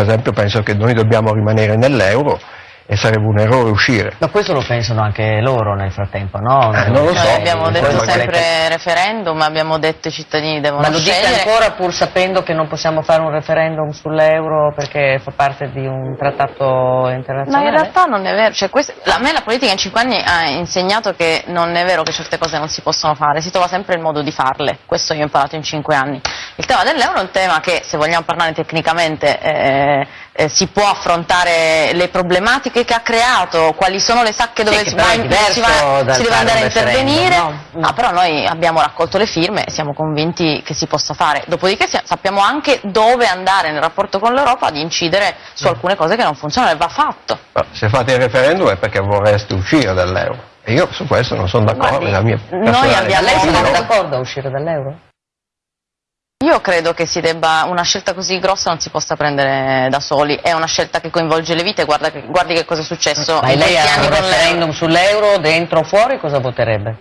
per esempio penso che noi dobbiamo rimanere nell'euro e sarebbe un errore uscire. Ma questo lo pensano anche loro nel frattempo, no? Eh, non lo so. Noi abbiamo detto che- sempre referendum, abbiamo detto i cittadini devono Ma lo dite scegliere. ancora pur sapendo che non possiamo fare un referendum sull'euro perché fa parte di un trattato Ma internazionale? in realtà non è vero, cioè, questo- a me la politica in cinque anni ha insegnato che non è vero che certe cose non si possono fare, si trova sempre il modo di farle, questo io ho imparato in cinque anni. Il tema dell'euro è un tema che, se vogliamo parlare tecnicamente, eh, eh, si può affrontare le problematiche che ha creato, quali sono le sacche dove Sì, si, va si va- si deve andare a intervenire, no? Ah, però noi abbiamo raccolto le firme e siamo convinti che si possa fare, dopodiché sappiamo anche dove andare nel rapporto con l'Europa ad incidere su Mm. alcune cose che non funzionano e va fatto. Ma se fate il referendum è perché vorreste uscire dall'euro. E io su questo non sono d'accordo, Guardi, è la mia noi abbiamo- Lei sarebbe d'accordo a uscire dall'euro? Io credo che si debba, una scelta così grossa non si possa prendere da soli, è una scelta che coinvolge le vite, guarda che- guardi che cosa è successo Ma lei ha un referendum sull'euro, dentro o fuori, cosa voterebbe?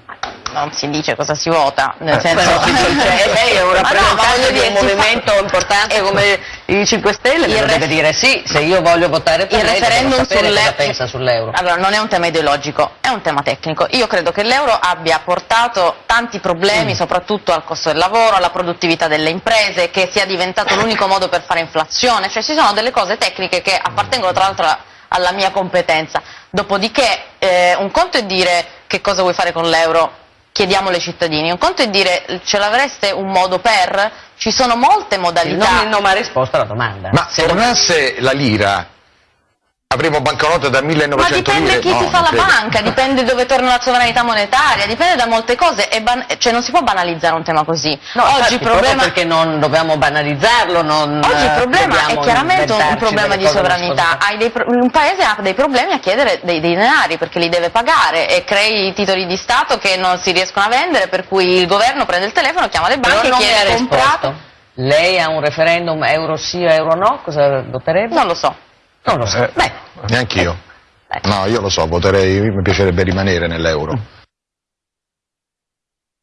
Non si dice cosa si vota, nel Eh, senso... Però lei è un no, ma rappresentante voglio di un si fa- movimento importante Ecco. come i 5 Stelle, Il deve dire sì, se io voglio votare per il lei referendum sapere sulle- cosa pensa sull'euro. Allora, non è un tema ideologico, è un tema tecnico. Io credo che l'euro abbia portato tanti problemi, Mm. soprattutto al costo del lavoro, alla produttività delle imprese, che sia diventato l'unico modo per fare inflazione. Cioè, ci sono delle cose tecniche che appartengono tra l'altro alla mia competenza. Dopodiché, eh, un conto è dire che cosa vuoi fare con l'euro, chiediamolo ai cittadini. Un conto è dire ce l'avreste un modo per, ci sono molte Il modalità. nome non mi ha risposto alla domanda. Ma Se tornasse la lira, avremo banconote da 1900 Ma dipende lire? chi No, ti fa la credo. banca, dipende dove torna la sovranità monetaria, dipende da molte cose, e cioè non si può banalizzare un tema così. No, Oggi infatti, problema, perché non dobbiamo banalizzarlo, non oggi il eh, problema è chiaramente un, problema di sovranità. nascoste. Hai dei pro- un paese ha dei problemi a chiedere dei, dei denari perché li deve pagare e crei titoli di Stato che non si riescono a vendere, per cui il governo prende il telefono, chiama le Però banche e chiede risposto. comprato. Lei ha un referendum euro sì o euro no? Cosa voterebbe? Non lo so. Non lo so. Eh, Beh, Neanch'io. Eh. No, io lo so, voterei, mi piacerebbe rimanere nell'euro.